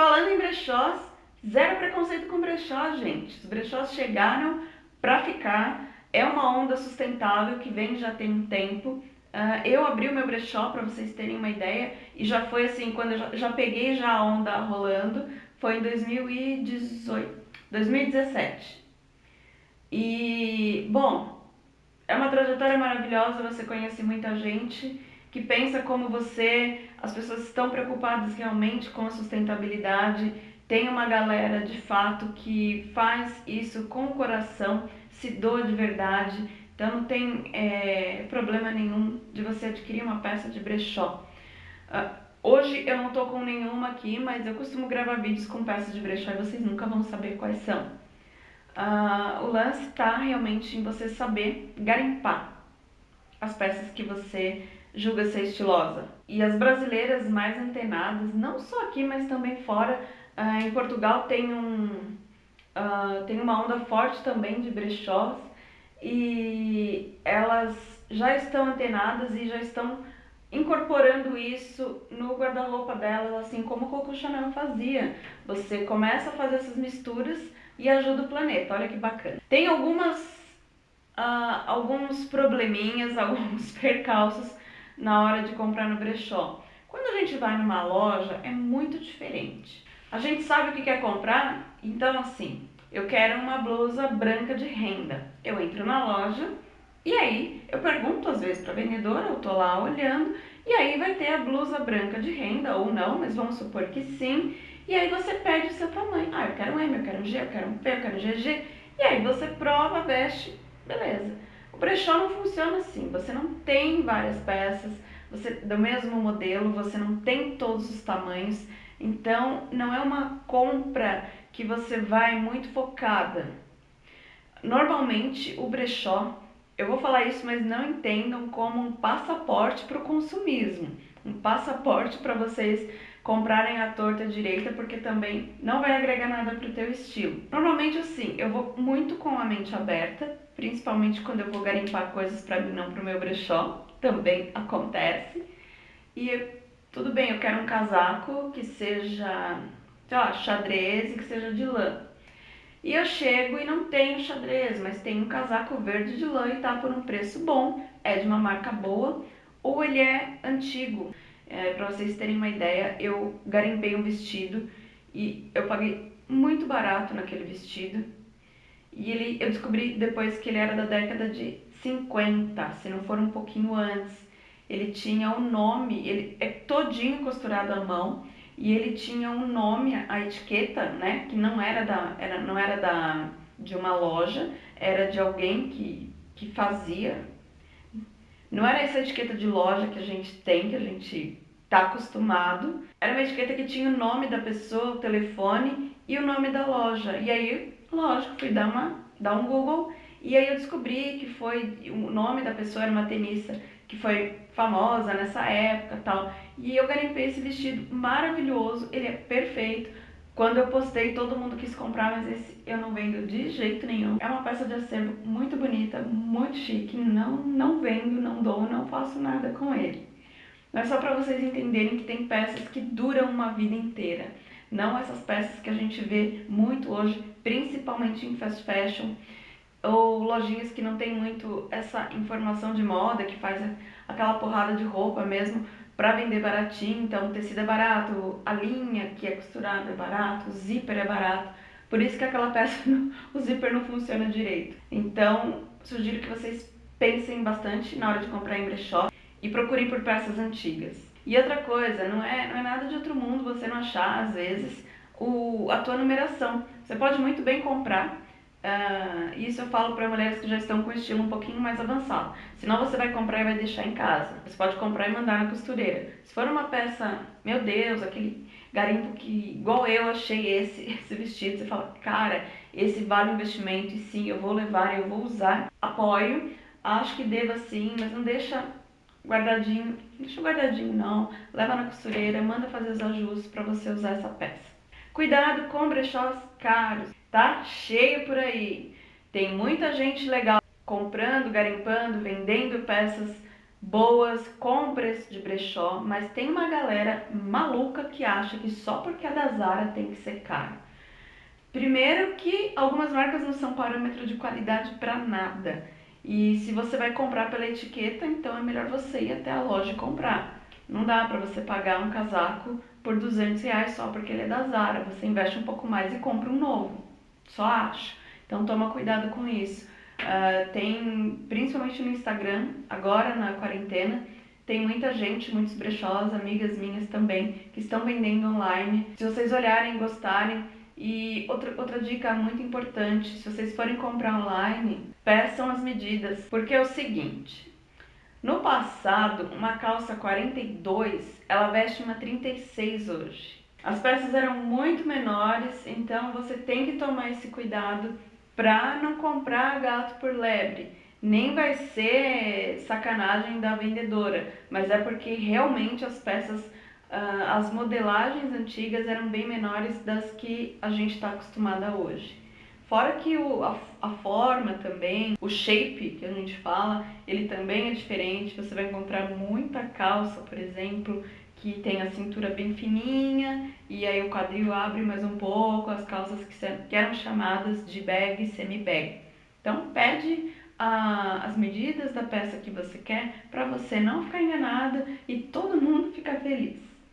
Falando em brechós, zero preconceito com brechó, gente. Os brechós chegaram para ficar, é uma onda sustentável que vem já tem um tempo. Uh, eu abri o meu brechó para vocês terem uma ideia e já foi assim, quando eu já, já peguei já a onda rolando, foi em 2018, 2017. E, bom, é uma trajetória maravilhosa, você conhece muita gente que pensa como você, as pessoas estão preocupadas realmente com a sustentabilidade, tem uma galera de fato que faz isso com o coração, se doa de verdade, então não tem é, problema nenhum de você adquirir uma peça de brechó. Uh, hoje eu não estou com nenhuma aqui, mas eu costumo gravar vídeos com peças de brechó e vocês nunca vão saber quais são. Uh, o lance está realmente em você saber garimpar as peças que você julga ser estilosa. E as brasileiras mais antenadas, não só aqui, mas também fora, uh, em Portugal tem, um, uh, tem uma onda forte também de brechós e elas já estão antenadas e já estão incorporando isso no guarda-roupa delas, assim como Coco Chanel fazia. Você começa a fazer essas misturas e ajuda o planeta, olha que bacana. Tem algumas, uh, alguns probleminhas, alguns percalços na hora de comprar no brechó. Quando a gente vai numa loja, é muito diferente. A gente sabe o que quer comprar, então assim, eu quero uma blusa branca de renda. Eu entro na loja e aí eu pergunto às vezes para a vendedora, eu tô lá olhando, e aí vai ter a blusa branca de renda ou não, mas vamos supor que sim. E aí você pede o seu tamanho. Ah, eu quero um M, eu quero um G, eu quero um P, eu quero um GG. E aí você prova, veste, beleza. Brechó não funciona assim, você não tem várias peças você, do mesmo modelo, você não tem todos os tamanhos, então não é uma compra que você vai muito focada. Normalmente o brechó, eu vou falar isso, mas não entendam como um passaporte para o consumismo, um passaporte para vocês comprarem a torta direita, porque também não vai agregar nada para o teu estilo. Normalmente assim, eu vou muito com a mente aberta, principalmente quando eu vou garimpar coisas para mim, não para o meu brechó, também acontece. E tudo bem, eu quero um casaco que seja, sei lá, xadrez e que seja de lã. E eu chego e não tenho xadrez, mas tem um casaco verde de lã e tá por um preço bom, é de uma marca boa, ou ele é antigo. É, para vocês terem uma ideia, eu garimpei um vestido e eu paguei muito barato naquele vestido. E ele, eu descobri depois que ele era da década de 50, se não for um pouquinho antes. Ele tinha um nome, ele é todinho costurado à mão e ele tinha um nome, a etiqueta, né, que não era da, era, não era da de uma loja, era de alguém que, que fazia. Não era essa etiqueta de loja que a gente tem, que a gente tá acostumado. Era uma etiqueta que tinha o nome da pessoa, o telefone e o nome da loja. E aí, lógico, fui dar uma dar um Google e aí eu descobri que foi, o nome da pessoa era uma tenista que foi famosa nessa época tal. E eu garimpei esse vestido maravilhoso, ele é perfeito. Quando eu postei, todo mundo quis comprar, mas esse eu não vendo de jeito nenhum. É uma peça de acervo muito bonita, muito chique, não, não vendo, não dou, não faço nada com ele. Mas só para vocês entenderem que tem peças que duram uma vida inteira. Não essas peças que a gente vê muito hoje, principalmente em fast fashion, ou lojinhas que não tem muito essa informação de moda, que faz aquela porrada de roupa mesmo para vender baratinho, então o tecido é barato, a linha que é costurada é barato, o zíper é barato, por isso que aquela peça, o zíper não funciona direito. Então, sugiro que vocês pensem bastante na hora de comprar em brechó e procurem por peças antigas. E outra coisa, não é, não é nada de outro mundo você não achar, às vezes, o, a tua numeração. Você pode muito bem comprar Uh, isso eu falo para mulheres que já estão com estilo um pouquinho mais avançado. Senão você vai comprar e vai deixar em casa. Você pode comprar e mandar na costureira. Se for uma peça, meu Deus, aquele garimpo que igual eu achei esse, esse vestido, você fala, cara, esse vale o investimento e sim, eu vou levar, eu vou usar. Apoio, acho que deva sim, mas não deixa guardadinho, deixa guardadinho não. Leva na costureira, manda fazer os ajustes para você usar essa peça. Cuidado com brechós caros tá cheio por aí. Tem muita gente legal comprando, garimpando, vendendo peças boas, com preço de brechó, mas tem uma galera maluca que acha que só porque é da Zara tem que ser caro. Primeiro que algumas marcas não são parâmetro de qualidade para nada. E se você vai comprar pela etiqueta, então é melhor você ir até a loja e comprar. Não dá para você pagar um casaco por 200 reais só porque ele é da Zara. Você investe um pouco mais e compra um novo. Só acho. Então toma cuidado com isso. Uh, tem, principalmente no Instagram, agora na quarentena, tem muita gente, muitos brechós, amigas minhas também, que estão vendendo online. Se vocês olharem e gostarem, e outra, outra dica muito importante, se vocês forem comprar online, peçam as medidas, porque é o seguinte, no passado, uma calça 42, ela veste uma 36 hoje. As peças eram muito menores, então você tem que tomar esse cuidado para não comprar gato por lebre. Nem vai ser sacanagem da vendedora, mas é porque realmente as peças, uh, as modelagens antigas eram bem menores das que a gente está acostumada hoje. Fora que o, a, a, forma também, o shape que a gente fala, ele também é diferente. Você vai encontrar muita calça, por exemplo, que tem a cintura bem fininha e aí o quadril abre mais um pouco, as calças que, que eram chamadas de bag, semi-bag. Então pede a, as medidas da peça que você quer para você não ficar enganada e todo mundo ficar feliz.